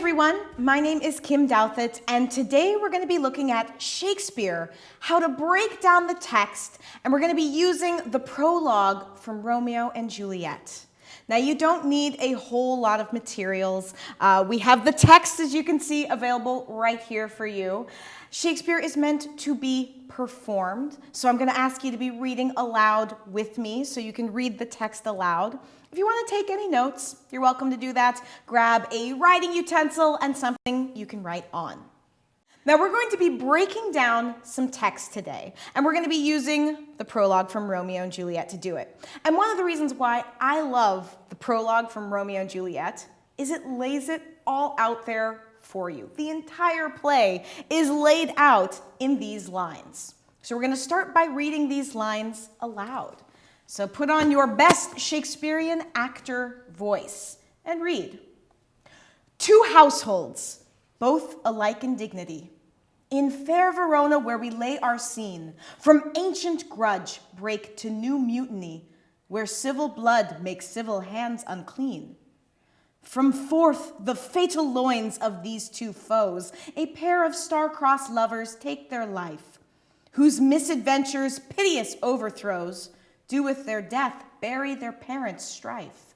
everyone, my name is Kim Douthit and today we're going to be looking at Shakespeare, how to break down the text, and we're going to be using the prologue from Romeo and Juliet. Now you don't need a whole lot of materials. Uh, we have the text, as you can see, available right here for you. Shakespeare is meant to be performed, so I'm going to ask you to be reading aloud with me so you can read the text aloud. If you want to take any notes, you're welcome to do that. Grab a writing utensil and something you can write on. Now we're going to be breaking down some text today, and we're going to be using the prologue from Romeo and Juliet to do it. And one of the reasons why I love the prologue from Romeo and Juliet is it lays it all out there for you. The entire play is laid out in these lines. So we're going to start by reading these lines aloud. So put on your best Shakespearean actor voice and read. Two households, both alike in dignity. In fair Verona where we lay our scene, from ancient grudge break to new mutiny, where civil blood makes civil hands unclean. From forth the fatal loins of these two foes, a pair of star-crossed lovers take their life, whose misadventures, piteous overthrows, do with their death bury their parents' strife.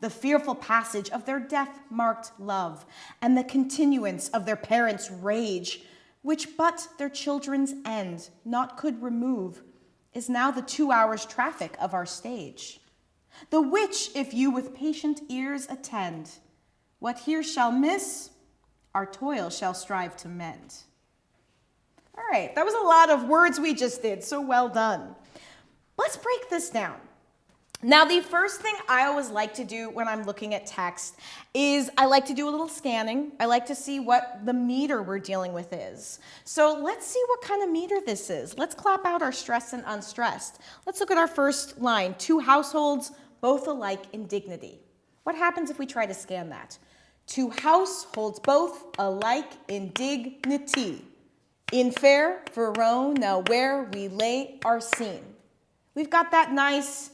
The fearful passage of their death-marked love and the continuance of their parents' rage, which but their children's end not could remove, is now the two hours traffic of our stage. The which, if you with patient ears attend, what here shall miss, our toil shall strive to mend. All right, that was a lot of words we just did, so well done. Let's break this down. Now, the first thing I always like to do when I'm looking at text is I like to do a little scanning. I like to see what the meter we're dealing with is. So let's see what kind of meter this is. Let's clap out our stressed and unstressed. Let's look at our first line, two households, both alike in dignity. What happens if we try to scan that? Two households, both alike in dignity. In fair Verona, where we lay our scene. We've got that nice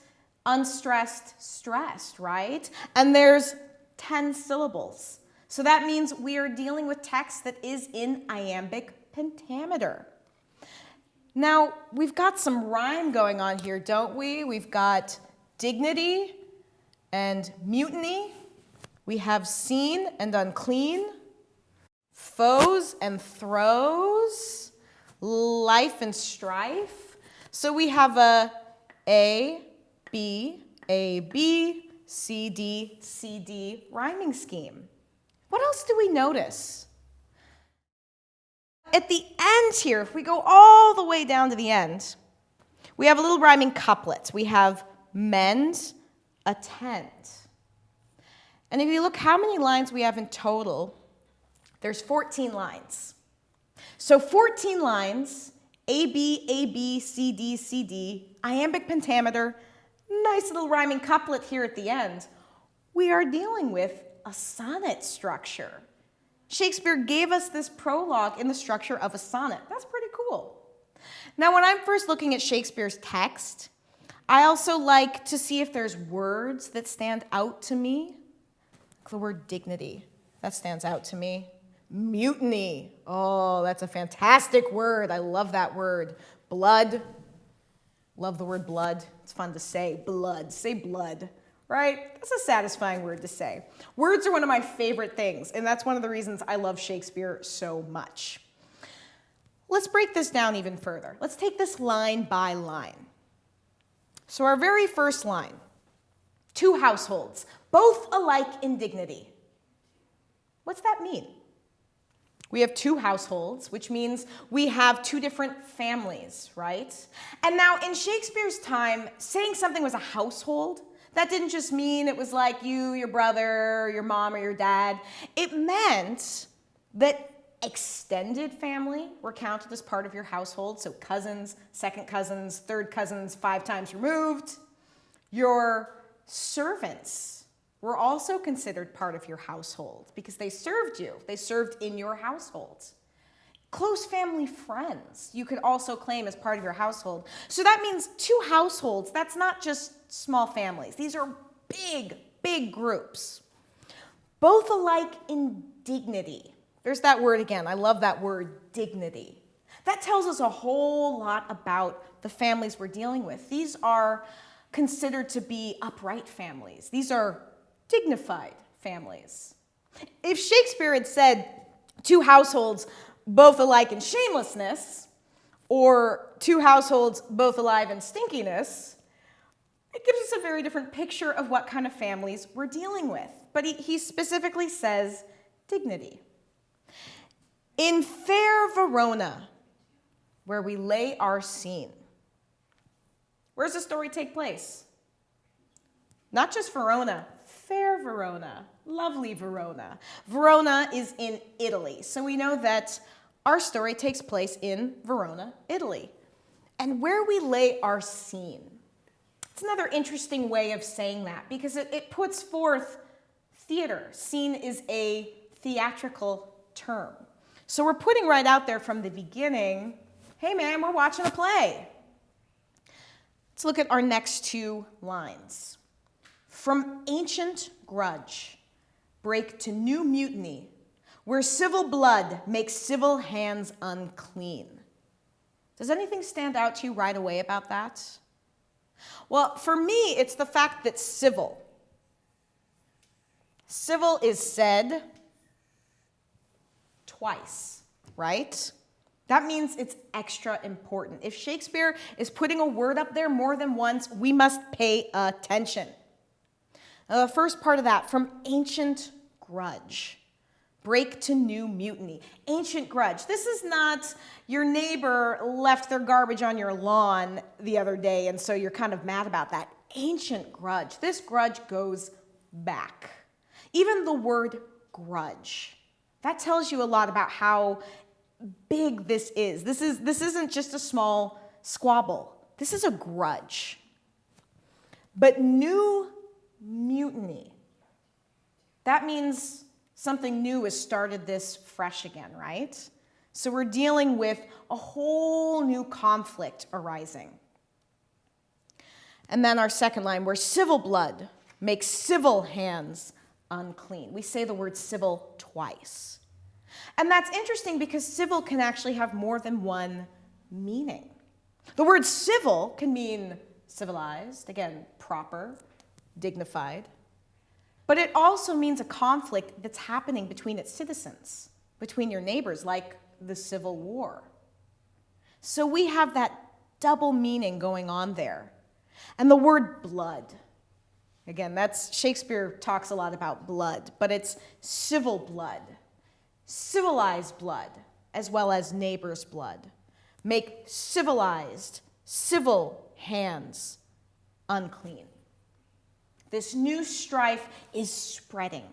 unstressed stressed, right? And there's 10 syllables. So that means we are dealing with text that is in iambic pentameter. Now, we've got some rhyme going on here, don't we? We've got dignity and mutiny. We have seen and unclean, foes and throws, life and strife. So we have a a, B, A, B, C, D, C, D rhyming scheme. What else do we notice? At the end here, if we go all the way down to the end, we have a little rhyming couplet. We have mend, attend. And if you look how many lines we have in total, there's 14 lines. So 14 lines a, B, A, B, C, D, C, D, iambic pentameter, nice little rhyming couplet here at the end. We are dealing with a sonnet structure. Shakespeare gave us this prologue in the structure of a sonnet. That's pretty cool. Now, when I'm first looking at Shakespeare's text, I also like to see if there's words that stand out to me. The word dignity, that stands out to me. Mutiny. Oh, that's a fantastic word. I love that word. Blood. Love the word blood. It's fun to say. Blood. Say blood, right? That's a satisfying word to say. Words are one of my favorite things, and that's one of the reasons I love Shakespeare so much. Let's break this down even further. Let's take this line by line. So our very first line, two households, both alike in dignity. What's that mean? We have two households, which means we have two different families, right? And now in Shakespeare's time, saying something was a household, that didn't just mean it was like you, your brother, your mom, or your dad. It meant that extended family were counted as part of your household, so cousins, second cousins, third cousins, five times removed. Your servants were also considered part of your household because they served you. They served in your household. Close family friends you could also claim as part of your household. So that means two households. That's not just small families. These are big, big groups. Both alike in dignity. There's that word again. I love that word, dignity. That tells us a whole lot about the families we're dealing with. These are considered to be upright families. These are dignified families. If Shakespeare had said two households both alike in shamelessness, or two households both alive in stinkiness, it gives us a very different picture of what kind of families we're dealing with. But he, he specifically says dignity. In fair Verona, where we lay our scene. Where does the story take place? Not just Verona, fair Verona, lovely Verona. Verona is in Italy, so we know that our story takes place in Verona, Italy. And where we lay our scene. It's another interesting way of saying that because it, it puts forth theater. Scene is a theatrical term. So we're putting right out there from the beginning hey man, we're watching a play. Let's look at our next two lines. From ancient grudge, break to new mutiny, where civil blood makes civil hands unclean. Does anything stand out to you right away about that? Well, for me, it's the fact that civil. Civil is said twice, right? That means it's extra important. If Shakespeare is putting a word up there more than once, we must pay attention. The first part of that, from ancient grudge, break to new mutiny. Ancient grudge. This is not your neighbor left their garbage on your lawn the other day, and so you're kind of mad about that. Ancient grudge. This grudge goes back. Even the word grudge. That tells you a lot about how big this is. This, is. this isn't just a small squabble. This is a grudge. But new mutiny, that means something new has started this fresh again, right? So we're dealing with a whole new conflict arising. And then our second line, where civil blood makes civil hands unclean. We say the word civil twice. And that's interesting because civil can actually have more than one meaning. The word civil can mean civilized, again, proper, dignified, but it also means a conflict that's happening between its citizens, between your neighbors, like the Civil War. So we have that double meaning going on there. And the word blood, again, that's Shakespeare talks a lot about blood, but it's civil blood civilized blood as well as neighbor's blood. Make civilized, civil hands unclean. This new strife is spreading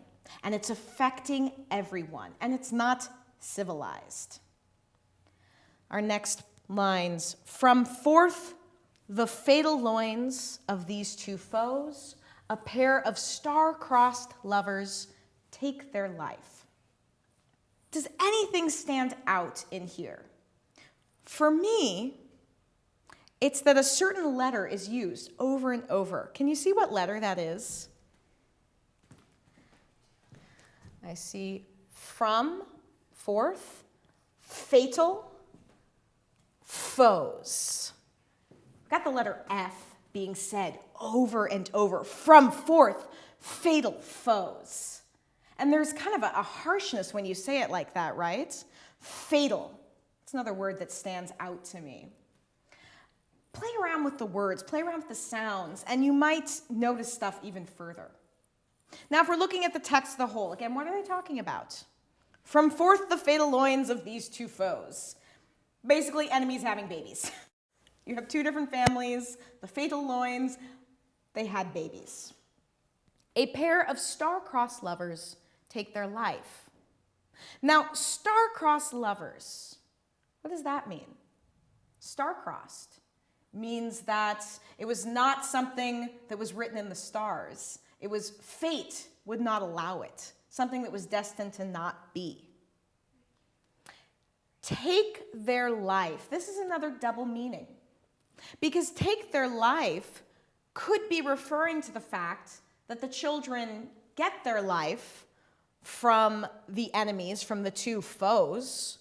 and it's affecting everyone and it's not civilized. Our next lines from forth the fatal loins of these two foes, a pair of star-crossed lovers take their life. Does anything stand out in here? For me, it's that a certain letter is used over and over. Can you see what letter that is? I see from, forth, fatal, foes. Got the letter F being said over and over. From, forth, fatal foes. And there's kind of a, a harshness when you say it like that, right? Fatal. It's another word that stands out to me. Play around with the words, play around with the sounds, and you might notice stuff even further. Now, if we're looking at the text of the whole, again, what are they talking about? From forth the fatal loins of these two foes. Basically, enemies having babies. You have two different families, the fatal loins, they had babies. A pair of star-crossed lovers take their life. Now, star-crossed lovers, what does that mean? Star-crossed means that it was not something that was written in the stars. It was fate would not allow it, something that was destined to not be. Take their life. This is another double meaning. Because take their life could be referring to the fact that the children get their life from the enemies, from the two foes.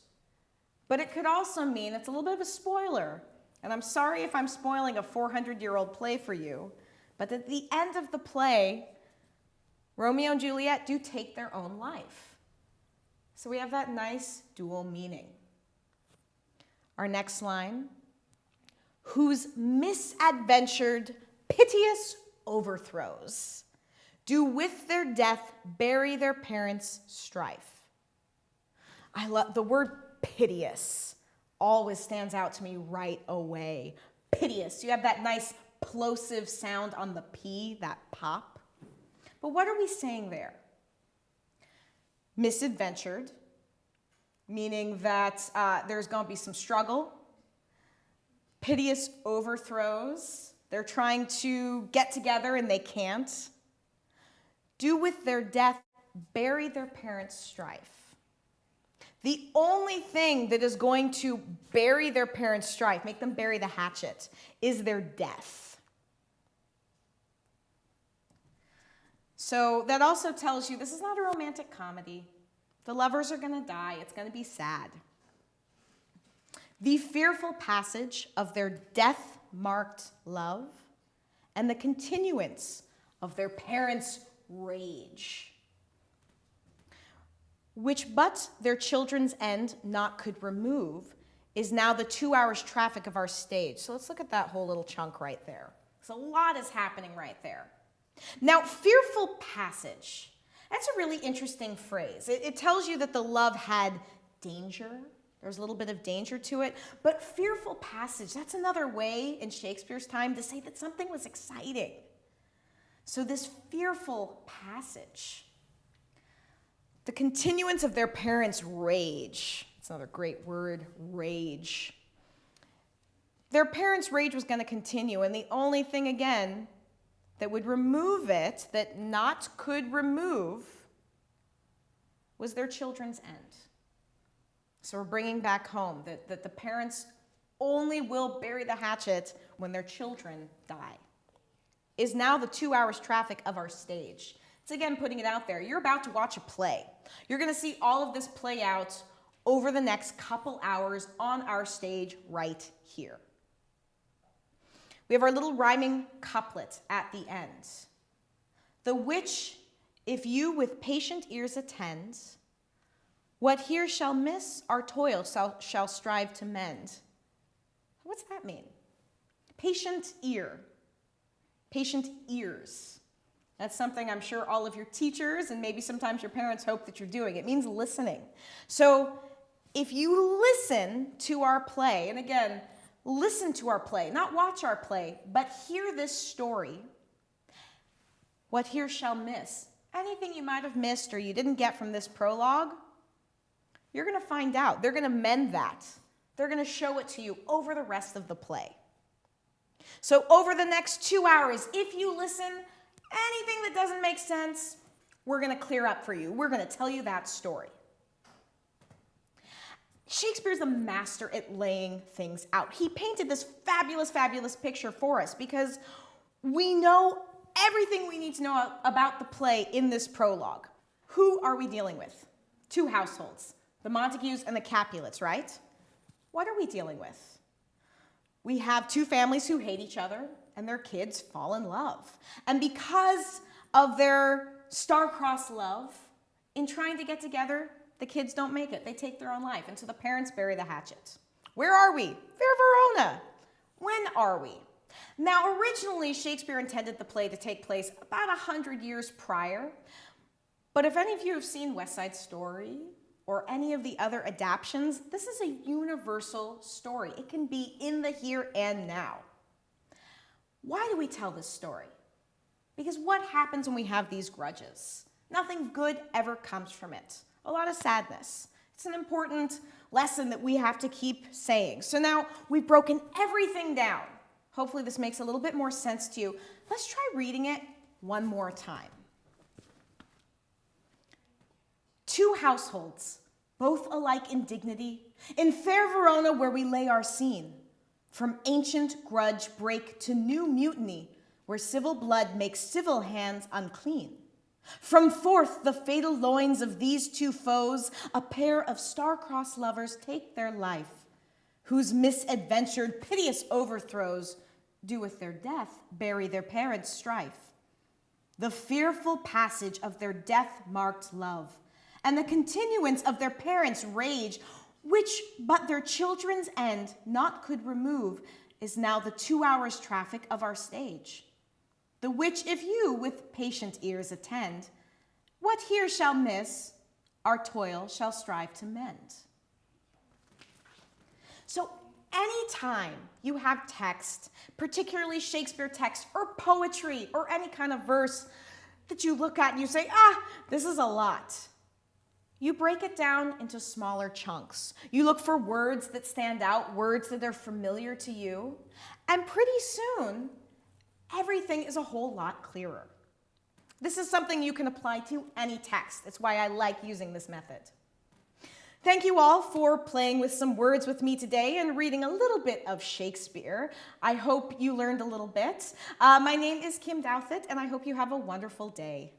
But it could also mean, it's a little bit of a spoiler, and I'm sorry if I'm spoiling a 400 year old play for you, but at the end of the play, Romeo and Juliet do take their own life. So we have that nice dual meaning. Our next line whose misadventured, piteous overthrows do with their death bury their parents' strife. I love the word piteous always stands out to me right away. Piteous. You have that nice plosive sound on the P, that pop. But what are we saying there? Misadventured, meaning that uh, there's going to be some struggle. Piteous overthrows. They're trying to get together and they can't. Do with their death bury their parents' strife. The only thing that is going to bury their parents' strife, make them bury the hatchet, is their death. So that also tells you this is not a romantic comedy. The lovers are going to die, it's going to be sad. The fearful passage of their death marked love and the continuance of their parents' rage which but their children's end not could remove, is now the two hours traffic of our stage. So let's look at that whole little chunk right there. So a lot is happening right there. Now, fearful passage. That's a really interesting phrase. It, it tells you that the love had danger. There's a little bit of danger to it. But fearful passage, that's another way in Shakespeare's time to say that something was exciting. So this fearful passage. The continuance of their parents' rage. It's another great word, rage. Their parents' rage was going to continue, and the only thing, again, that would remove it, that not could remove, was their children's end. So we're bringing back home that, that the parents only will bury the hatchet when their children die. Is now the two hours traffic of our stage. It's again putting it out there. You're about to watch a play. You're going to see all of this play out over the next couple hours on our stage right here. We have our little rhyming couplet at the end. The which, if you with patient ears attend, what here shall miss, our toil shall, shall strive to mend. What's that mean? Patient ear, patient ears. That's something I'm sure all of your teachers and maybe sometimes your parents hope that you're doing. It means listening. So if you listen to our play, and again, listen to our play, not watch our play, but hear this story, what here shall miss. Anything you might have missed or you didn't get from this prologue, you're going to find out. They're going to mend that. They're going to show it to you over the rest of the play. So over the next two hours, if you listen, Anything that doesn't make sense, we're going to clear up for you. We're going to tell you that story. Shakespeare's a master at laying things out. He painted this fabulous, fabulous picture for us because we know everything we need to know about the play in this prologue. Who are we dealing with? Two households, the Montagues and the Capulets, right? What are we dealing with? We have two families who hate each other and their kids fall in love. And because of their star-crossed love, in trying to get together, the kids don't make it. They take their own life, and so the parents bury the hatchet. Where are we? Fair Verona. When are we? Now, originally, Shakespeare intended the play to take place about 100 years prior, but if any of you have seen West Side Story or any of the other adaptations, this is a universal story. It can be in the here and now. Why do we tell this story? Because what happens when we have these grudges? Nothing good ever comes from it. A lot of sadness. It's an important lesson that we have to keep saying. So now we've broken everything down. Hopefully this makes a little bit more sense to you. Let's try reading it one more time. Two households, both alike in dignity, in fair Verona where we lay our scene. From ancient grudge break to new mutiny, where civil blood makes civil hands unclean. From forth the fatal loins of these two foes, a pair of star-crossed lovers take their life, whose misadventured, piteous overthrows do with their death bury their parents' strife. The fearful passage of their death-marked love, and the continuance of their parents' rage, which but their children's end not could remove, is now the two hours traffic of our stage. The which if you with patient ears attend, what here shall miss, our toil shall strive to mend. So anytime you have text, particularly Shakespeare text or poetry or any kind of verse that you look at and you say, ah, this is a lot. You break it down into smaller chunks. You look for words that stand out, words that are familiar to you, and pretty soon, everything is a whole lot clearer. This is something you can apply to any text. That's why I like using this method. Thank you all for playing with some words with me today and reading a little bit of Shakespeare. I hope you learned a little bit. Uh, my name is Kim Douthit, and I hope you have a wonderful day.